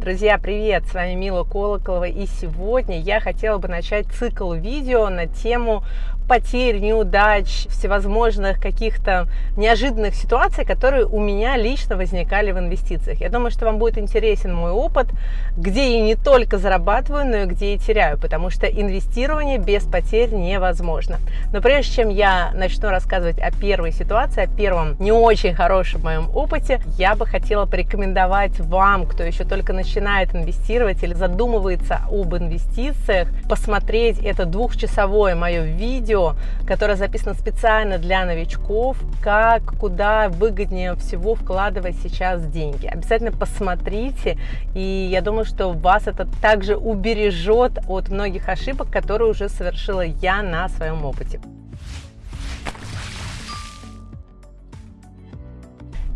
Друзья, привет! С вами Мила Колоколова и сегодня я хотела бы начать цикл видео на тему потерь, неудач, всевозможных каких-то неожиданных ситуаций, которые у меня лично возникали в инвестициях. Я думаю, что вам будет интересен мой опыт, где я не только зарабатываю, но и где я теряю, потому что инвестирование без потерь невозможно. Но прежде чем я начну рассказывать о первой ситуации, о первом не очень хорошем моем опыте, я бы хотела порекомендовать вам, кто еще только начинает инвестировать или задумывается об инвестициях, посмотреть это двухчасовое мое видео, которое записано специально для новичков, как, куда выгоднее всего вкладывать сейчас деньги. Обязательно посмотрите, и я думаю, что вас это также убережет от многих ошибок, которые уже совершила я на своем опыте.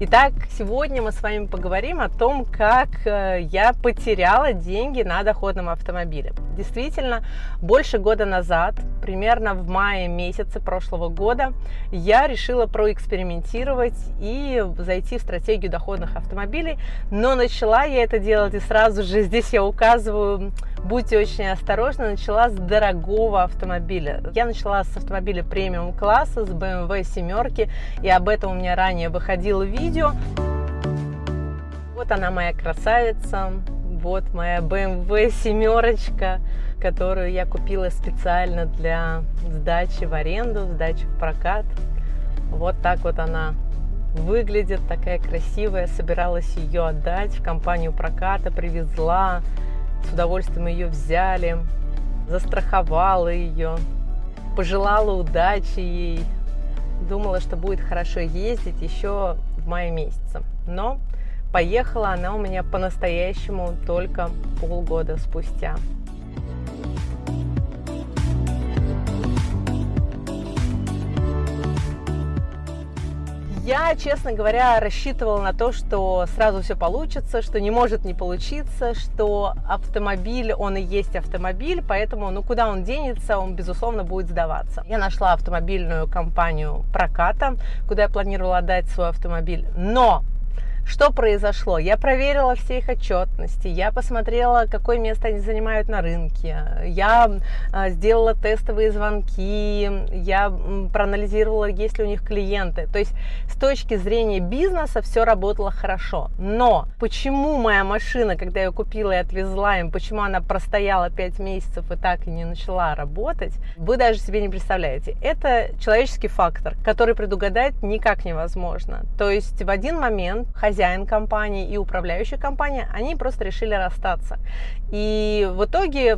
Итак, сегодня мы с вами поговорим о том, как э, я потеряла деньги на доходном автомобиле. Действительно, больше года назад, примерно в мае месяце прошлого года, я решила проэкспериментировать и зайти в стратегию доходных автомобилей, но начала я это делать и сразу же здесь я указываю, будьте очень осторожны, начала с дорогого автомобиля. Я начала с автомобиля премиум класса, с BMW семерки, и об этом у меня ранее выходило видео. Вот она моя красавица, вот моя BMW семерочка, которую я купила специально для сдачи в аренду, сдачи в прокат. Вот так вот она выглядит, такая красивая. Собиралась ее отдать в компанию проката, привезла, с удовольствием ее взяли, застраховала ее, пожелала удачи ей, думала, что будет хорошо ездить еще в мае месяце. Но поехала она у меня по-настоящему только полгода спустя. Я, честно говоря, рассчитывала на то, что сразу все получится, что не может не получиться, что автомобиль, он и есть автомобиль, поэтому, ну, куда он денется, он, безусловно, будет сдаваться. Я нашла автомобильную компанию проката, куда я планировала отдать свой автомобиль, но что произошло? Я проверила все их отчетности, я посмотрела, какое место они занимают на рынке, я а, сделала тестовые звонки, я проанализировала, есть ли у них клиенты. То есть с точки зрения бизнеса все работало хорошо. Но почему моя машина, когда я купила и отвезла им, почему она простояла 5 месяцев и так и не начала работать, вы даже себе не представляете. Это человеческий фактор, который предугадать никак невозможно. То есть в один момент хозяин хозяин компании и управляющая компания, они просто решили расстаться. И в итоге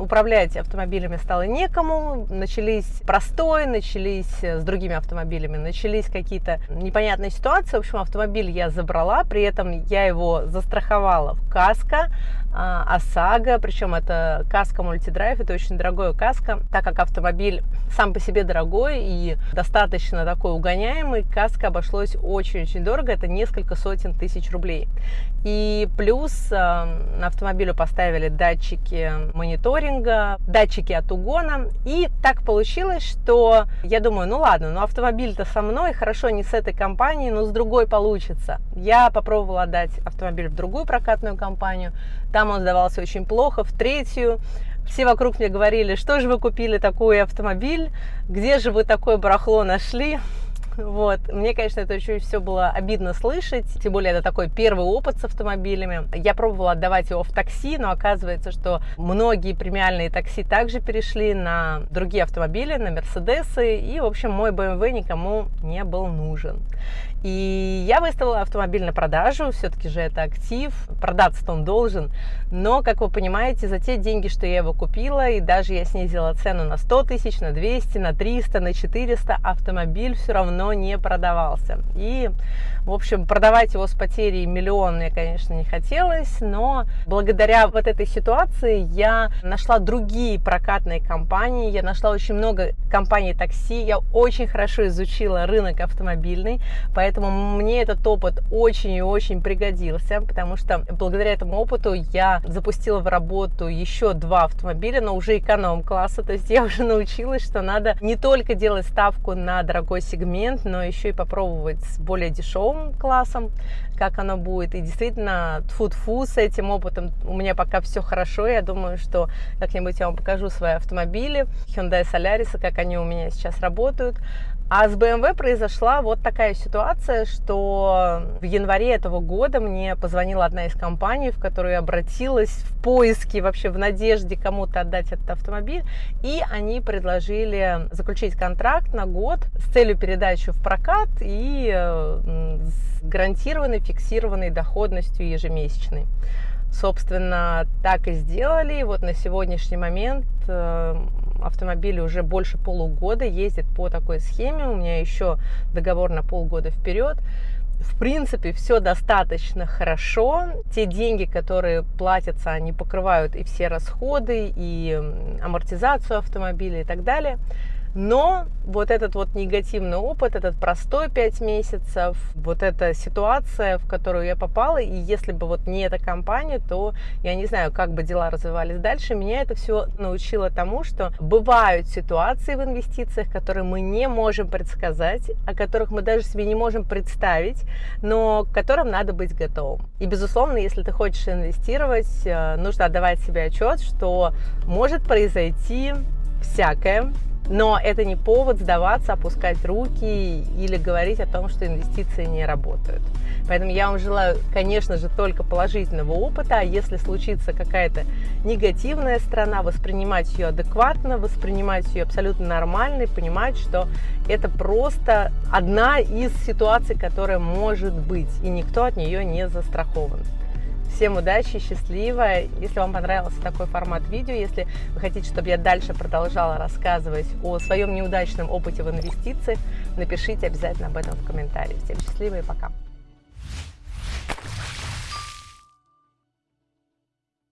управлять автомобилями стало некому, начались простой, начались с другими автомобилями, начались какие-то непонятные ситуации. В общем, автомобиль я забрала, при этом я его застраховала в каско, а, ОСАГО, причем это каска мультидрайв, это очень дорогое каска, так как автомобиль сам по себе дорогой и достаточно такой угоняемый, каска обошлось очень-очень дорого, это несколько сотен тысяч рублей. И плюс э, на автомобилю поставили датчики мониторинга, датчики от угона. И так получилось, что я думаю, ну ладно, ну автомобиль-то со мной, хорошо, не с этой компанией, но с другой получится. Я попробовала отдать автомобиль в другую прокатную компанию. Там он сдавался очень плохо, в третью. Все вокруг мне говорили, что же вы купили такой автомобиль, где же вы такое барахло нашли. Вот. Мне, конечно, это очень все было обидно слышать, тем более это такой первый опыт с автомобилями. Я пробовала отдавать его в такси, но оказывается, что многие премиальные такси также перешли на другие автомобили, на Мерседесы, и, в общем, мой BMW никому не был нужен. И я выставила автомобиль на продажу, все-таки же это актив, продаться-то он должен. Но, как вы понимаете, за те деньги, что я его купила, и даже я снизила цену на 100 тысяч, на 200, на 300, на 400, автомобиль все равно не продавался. И, в общем, продавать его с потерей миллион мне, конечно, не хотелось, но благодаря вот этой ситуации я нашла другие прокатные компании, я нашла очень много компаний такси, я очень хорошо изучила рынок автомобильный, поэтому мне этот опыт очень и очень пригодился, потому что благодаря этому опыту я запустила в работу еще два автомобиля, но уже эконом-класса. То есть я уже научилась, что надо не только делать ставку на дорогой сегмент, но еще и попробовать с более дешевым классом, как оно будет. И действительно, тфу-тфу, с этим опытом у меня пока все хорошо. Я думаю, что как-нибудь я вам покажу свои автомобили, Hyundai Solaris, как они у меня сейчас работают. А с BMW произошла вот такая ситуация, что в январе этого года мне позвонила одна из компаний, в которую я обратилась в поиске, вообще в надежде кому-то отдать этот автомобиль, и они предложили заключить контракт на год с целью передачи в прокат и э, с гарантированной фиксированной доходностью ежемесячной. Собственно, так и сделали. Вот на сегодняшний момент э, автомобиль уже больше полугода ездит по такой схеме. У меня еще договор на полгода вперед. В принципе, все достаточно хорошо. Те деньги, которые платятся, они покрывают и все расходы, и амортизацию автомобиля и так далее. Но вот этот вот негативный опыт, этот простой 5 месяцев, вот эта ситуация, в которую я попала, и если бы вот не эта компания, то я не знаю, как бы дела развивались дальше. Меня это все научило тому, что бывают ситуации в инвестициях, которые мы не можем предсказать, о которых мы даже себе не можем представить, но к которым надо быть готовым. И, безусловно, если ты хочешь инвестировать, э, нужно отдавать себе отчет, что может произойти всякое, но это не повод сдаваться, опускать руки или говорить о том, что инвестиции не работают. Поэтому я вам желаю, конечно же, только положительного опыта, а если случится какая-то негативная сторона, воспринимать ее адекватно, воспринимать ее абсолютно нормально и понимать, что это просто одна из ситуаций, которая может быть, и никто от нее не застрахован. Всем удачи, счастливо. Если вам понравился такой формат видео, если вы хотите, чтобы я дальше продолжала рассказывать о своем неудачном опыте в инвестициях, напишите обязательно об этом в комментариях. Всем счастливо и пока.